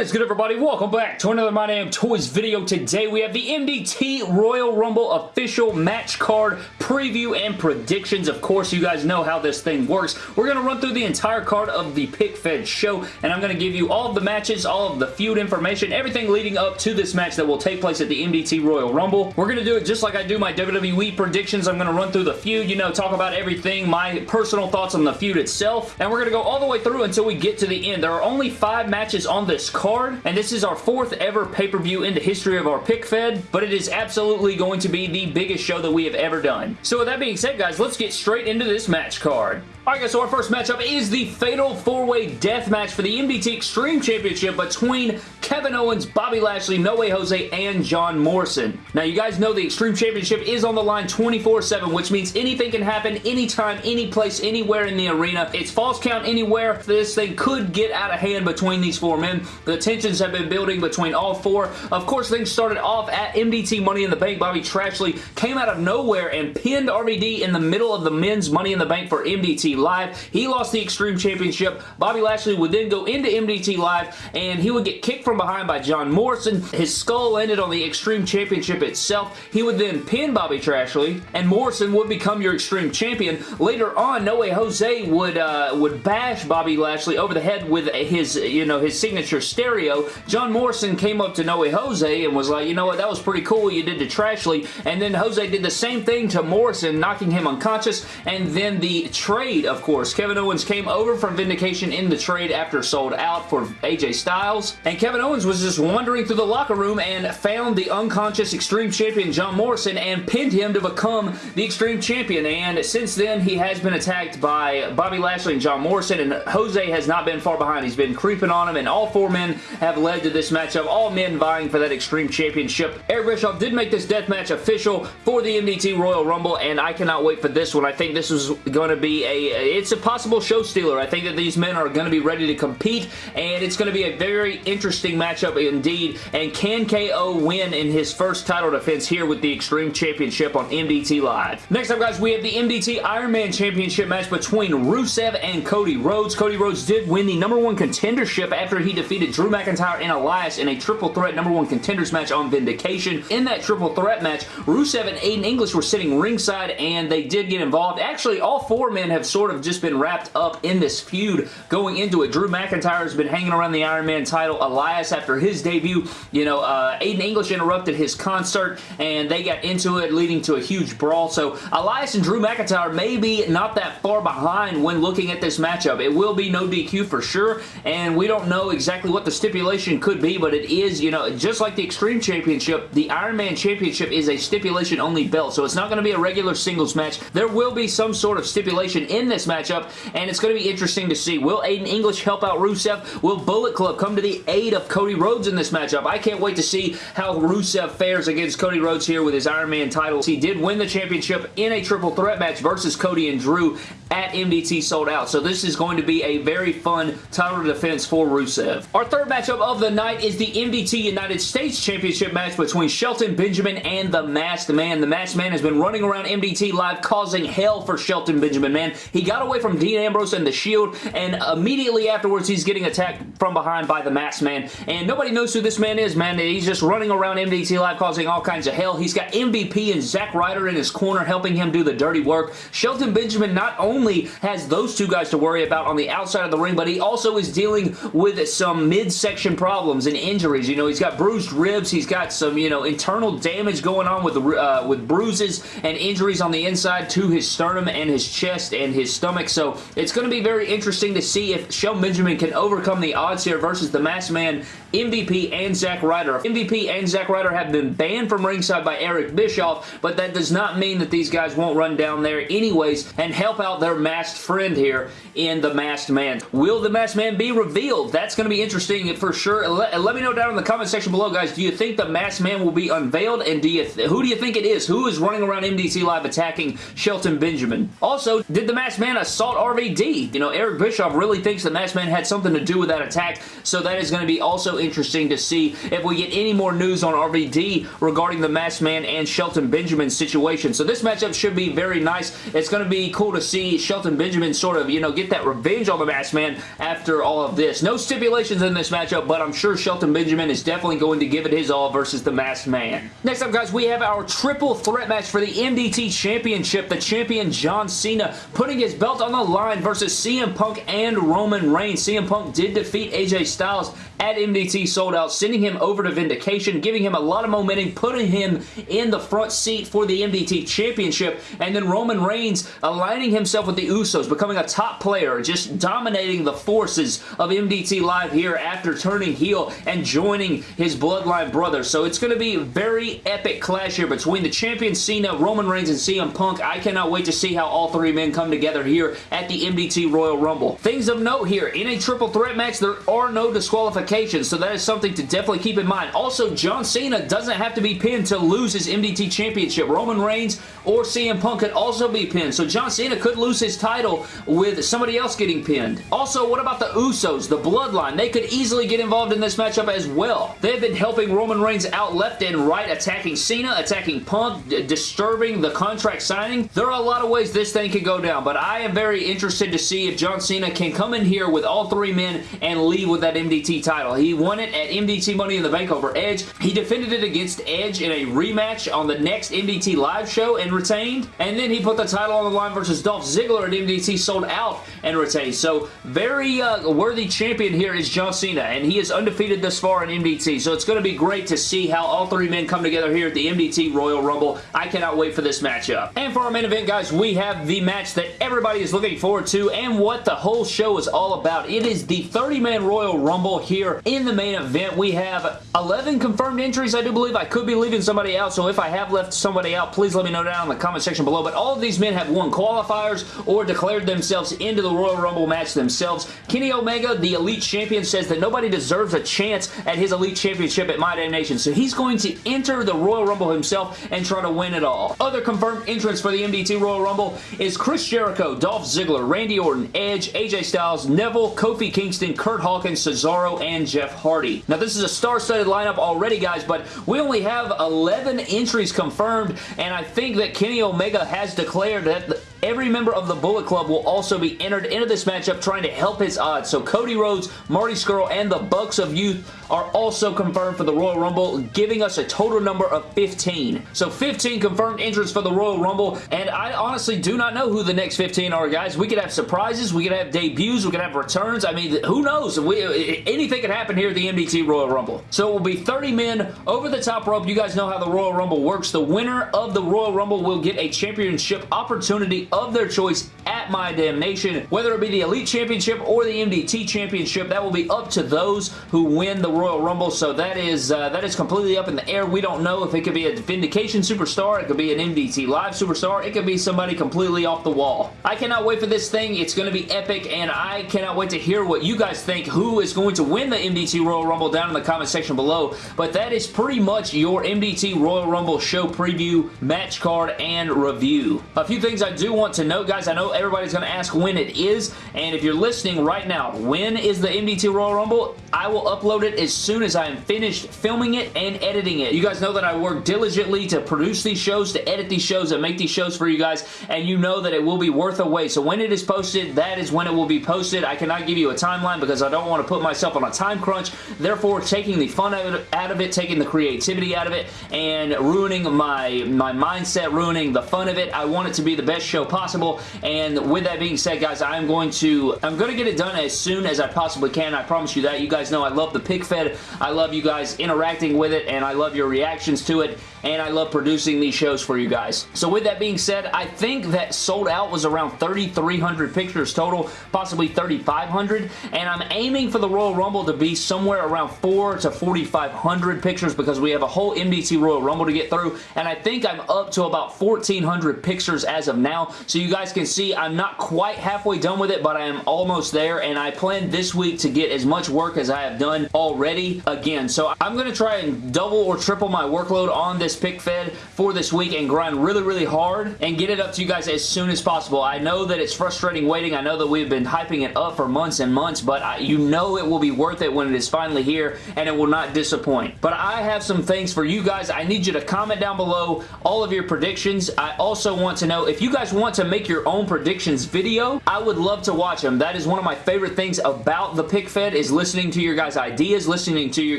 What is good everybody? Welcome back to another My Damn Toys video. Today we have the MDT Royal Rumble official match card preview and predictions. Of course you guys know how this thing works. We're going to run through the entire card of the Pick Fed show and I'm going to give you all of the matches, all of the feud information, everything leading up to this match that will take place at the MDT Royal Rumble. We're going to do it just like I do my WWE predictions. I'm going to run through the feud, you know, talk about everything, my personal thoughts on the feud itself, and we're going to go all the way through until we get to the end. There are only five matches on this card, and this is our fourth ever pay-per-view in the history of our pick fed, but it is absolutely going to be the biggest show that we have ever done. So with that being said, guys, let's get straight into this match card. Alright guys, so our first matchup is the Fatal 4-Way Death Match for the MDT Extreme Championship between Kevin Owens, Bobby Lashley, No Way Jose, and John Morrison. Now you guys know the Extreme Championship is on the line 24-7, which means anything can happen anytime, any place, anywhere in the arena. It's falls count anywhere. This thing could get out of hand between these four men. The tensions have been building between all four. Of course, things started off at MDT Money in the Bank. Bobby Trashley came out of nowhere and pinned RVD in the middle of the men's Money in the Bank for MDT Live. He lost the Extreme Championship. Bobby Lashley would then go into MDT Live and he would get kicked from behind by John Morrison. His skull ended on the Extreme Championship itself. He would then pin Bobby Trashley and Morrison would become your Extreme Champion. Later on, No Way Jose would uh, would bash Bobby Lashley over the head with his, you know, his signature stereo. John Morrison came up to No Way Jose and was like, you know what, that was pretty cool you did to Trashley. And then Jose did the same thing to Morrison, knocking him unconscious. And then the trade trade, of course. Kevin Owens came over from Vindication in the trade after sold out for AJ Styles, and Kevin Owens was just wandering through the locker room and found the unconscious Extreme Champion John Morrison and pinned him to become the Extreme Champion, and since then he has been attacked by Bobby Lashley and John Morrison, and Jose has not been far behind. He's been creeping on him, and all four men have led to this matchup, all men vying for that Extreme Championship. Eric Bischoff did make this death match official for the MDT Royal Rumble, and I cannot wait for this one. I think this is going to be a it's a possible show stealer. I think that these men are going to be ready to compete, and it's going to be a very interesting matchup indeed. And can KO win in his first title defense here with the Extreme Championship on MDT Live? Next up, guys, we have the MDT Iron Man Championship match between Rusev and Cody Rhodes. Cody Rhodes did win the number one contendership after he defeated Drew McIntyre and Elias in a triple threat number one contenders match on Vindication. In that triple threat match, Rusev and Aiden English were sitting ringside, and they did get involved. Actually, all four men have sort of just just been wrapped up in this feud going into it. Drew McIntyre has been hanging around the Iron Man title. Elias, after his debut, you know, uh, Aiden English interrupted his concert, and they got into it, leading to a huge brawl. So Elias and Drew McIntyre may be not that far behind when looking at this matchup. It will be no DQ for sure, and we don't know exactly what the stipulation could be, but it is, you know, just like the Extreme Championship, the Iron Man Championship is a stipulation-only belt, so it's not going to be a regular singles match. There will be some sort of stipulation in this matchup, and it's going to be interesting to see. Will Aiden English help out Rusev? Will Bullet Club come to the aid of Cody Rhodes in this matchup? I can't wait to see how Rusev fares against Cody Rhodes here with his Iron Man title. He did win the championship in a triple threat match versus Cody and Drew at MDT sold out. So this is going to be a very fun title defense for Rusev. Our third matchup of the night is the MDT United States Championship match between Shelton Benjamin and the Masked Man. The Masked Man has been running around MDT Live causing hell for Shelton Benjamin, man. He got away from Dean Ambrose and The Shield, and immediately afterwards he's getting attacked from behind by the Masked Man, and nobody knows who this man is, man. He's just running around MDT Live causing all kinds of hell. He's got MVP and Zack Ryder in his corner helping him do the dirty work. Shelton Benjamin not only only has those two guys to worry about on the outside of the ring, but he also is dealing with some midsection problems and injuries. You know, he's got bruised ribs. He's got some, you know, internal damage going on with, uh, with bruises and injuries on the inside to his sternum and his chest and his stomach. So it's going to be very interesting to see if Shelton Benjamin can overcome the odds here versus the Masked Man, MVP, and Zack Ryder. MVP and Zack Ryder have been banned from ringside by Eric Bischoff, but that does not mean that these guys won't run down there anyways and help out their masked friend here in The Masked Man. Will The Masked Man be revealed? That's going to be interesting for sure. Let, uh, let, me know down in the comment section below, guys. Do you think The Masked Man will be unveiled? And do you who do you think it is? Who is running around MDT Live attacking Shelton Benjamin? Also, did The Masked Man assault RVD? You know, Eric Bischoff really thinks The Masked Man had something to do with that attack, so that is going to be also interesting to see if we get any more news on RVD regarding the Masked Man and Shelton Benjamin situation. So this matchup should be very nice. It's going to be cool to see Shelton Benjamin sort of, you know, get that revenge on the Masked Man after all of this. No stipulations in this matchup, but I'm sure Shelton Benjamin is definitely going to give it his all versus the Masked Man. Next up, guys, we have our triple threat match for the MDT Championship. The champion John Cena putting his belt on the line versus CM Punk and Roman Reigns. CM Punk did defeat AJ Styles at MDT Sold Out, sending him over to Vindication, giving him a lot of momentum, putting him in the front seat for the MDT Championship, and then Roman Reigns aligning himself with the Usos, becoming a top player, just dominating the forces of MDT Live here after turning heel and joining his Bloodline brother. So it's going to be a very epic clash here between the champion Cena, Roman Reigns, and CM Punk. I cannot wait to see how all three men come together here at the MDT Royal Rumble. Things of note here, in a triple threat match, there are no disqualifications so that is something to definitely keep in mind. Also, John Cena doesn't have to be pinned to lose his MDT Championship. Roman Reigns or CM Punk could also be pinned, so John Cena could lose his title with somebody else getting pinned. Also, what about the Usos, the Bloodline? They could easily get involved in this matchup as well. They've been helping Roman Reigns out left and right, attacking Cena, attacking Punk, disturbing the contract signing. There are a lot of ways this thing could go down, but I am very interested to see if John Cena can come in here with all three men and leave with that MDT title. He won it at MDT Money in the Bank over Edge. He defended it against Edge in a rematch on the next MDT live show and retained. And then he put the title on the line versus Dolph Ziggler at MDT Sold Out and retained. So very uh, worthy champion here is John Cena and he is undefeated thus far in MDT. So it's going to be great to see how all three men come together here at the MDT Royal Rumble. I cannot wait for this matchup. And for our main event, guys, we have the match that everybody is looking forward to and what the whole show is all about. It is the 30-man Royal Rumble here in the main event, we have 11 confirmed entries, I do believe. I could be leaving somebody out, so if I have left somebody out, please let me know down in the comment section below. But all of these men have won qualifiers or declared themselves into the Royal Rumble match themselves. Kenny Omega, the Elite Champion, says that nobody deserves a chance at his Elite Championship at My Damn Nation, so he's going to enter the Royal Rumble himself and try to win it all. Other confirmed entrants for the MDT Royal Rumble is Chris Jericho, Dolph Ziggler, Randy Orton, Edge, AJ Styles, Neville, Kofi Kingston, Kurt Hawkins, Cesaro, and Jeff Hardy. Now, this is a star-studded lineup already, guys, but we only have 11 entries confirmed, and I think that Kenny Omega has declared that every member of the Bullet Club will also be entered into this matchup trying to help his odds. So Cody Rhodes, Marty Scurll, and the Bucks of Youth are also confirmed for the Royal Rumble, giving us a total number of 15. So 15 confirmed entrants for the Royal Rumble, and I honestly do not know who the next 15 are, guys. We could have surprises, we could have debuts, we could have returns. I mean, who knows? We, uh, anything could happen here at the MDT Royal Rumble. So it will be 30 men over the top rope. You guys know how the Royal Rumble works. The winner of the Royal Rumble will get a championship opportunity of their choice at My damnation. Whether it be the Elite Championship or the MDT Championship, that will be up to those who win the Royal Rumble. So that is uh, that is completely up in the air. We don't know if it could be a Vindication superstar, it could be an MDT Live superstar, it could be somebody completely off the wall. I cannot wait for this thing. It's going to be epic, and I cannot wait to hear what you guys think. Who is going to win the MDT Royal Rumble down in the comment section below. But that is pretty much your MDT Royal Rumble show preview, match card, and review. A few things I do want to note, guys. I know everybody's going to ask when it is, and if you're listening right now, when is the MDT Royal Rumble? I will upload it as soon as I am finished filming it and editing it. You guys know that I work diligently to produce these shows, to edit these shows, and make these shows for you guys, and you know that it will be worth a wait. So when it is posted, that is when it will be posted. I cannot give you a timeline because I don't want to put myself on a time crunch. Therefore, taking the fun out of it, taking the creativity out of it, and ruining my, my mindset, ruining the fun of it. I want it to be the best show possible, and with that being said, guys, I'm going to, I'm going to get it done as soon as I possibly can. I promise you that. You guys know I love the pick fed. I love you guys interacting with it, and I love your reactions to it, and I love producing these shows for you guys. So with that being said, I think that sold out was around 3,300 pictures total, possibly 3,500, and I'm aiming for the Royal Rumble to be somewhere around 4 to 4,500 pictures because we have a whole MDT Royal Rumble to get through, and I think I'm up to about 1,400 pictures as of now, so you guys can see I'm not quite halfway done with it, but I am almost there, and I plan this week to get as much work as I have done already again. So I'm going to try and double or triple my workload on this pick fed for this week and grind really, really hard and get it up to you guys as soon as possible. I know that it's frustrating waiting. I know that we've been hyping it up for months and months, but I, you know it will be worth it when it is finally here and it will not disappoint. But I have some things for you guys. I need you to comment down below all of your predictions. I also want to know if you guys want to make your own predictions video, I would love to watch them. That is one of my favorite things about the pick fed is listening to your guys' ideas, listening to your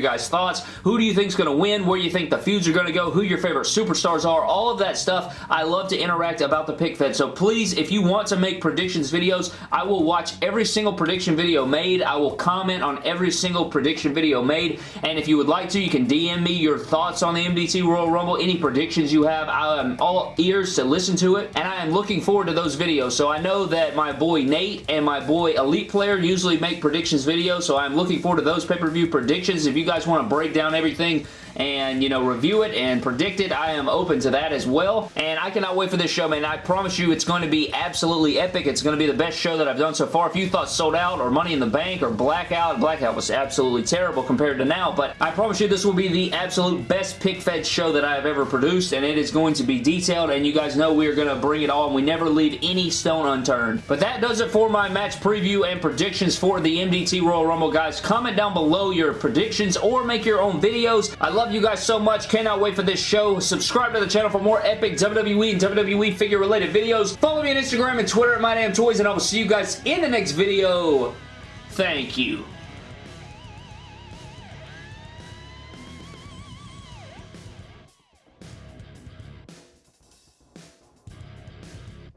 guys' thoughts. Who do you think is going to win? Where do you think the feuds are going to go? Your favorite superstars are? All of that stuff. I love to interact about the pick fed. So please, if you want to make predictions videos, I will watch every single prediction video made. I will comment on every single prediction video made. And if you would like to, you can DM me your thoughts on the MDT Royal Rumble, any predictions you have. I am all ears to listen to it. And I am looking forward to those videos. So I know that my boy Nate and my boy Elite Player usually make predictions videos. So I'm looking forward to those pay-per-view predictions. If you guys want to break down everything and, you know, review it and predict it, I am open to that as well. And I cannot wait for this show, man. I promise you it's going to be absolutely epic. It's going to be the best show that I've done so far. If you thought Sold Out or Money in the Bank or Blackout, Blackout was absolutely terrible compared to now, but I promise you this will be the absolute best pick-fed show that I have ever produced, and it is going to be detailed, and you guys know we are going to bring it all, and we never leave any stone unturned. But that does it for my match preview and predictions for the MDT Royal Rumble, guys. Comment down below your predictions or make your own videos. I love love you guys so much. Cannot wait for this show. Subscribe to the channel for more epic WWE and WWE figure related videos. Follow me on Instagram and Twitter at MyDamnToys and I will see you guys in the next video. Thank you.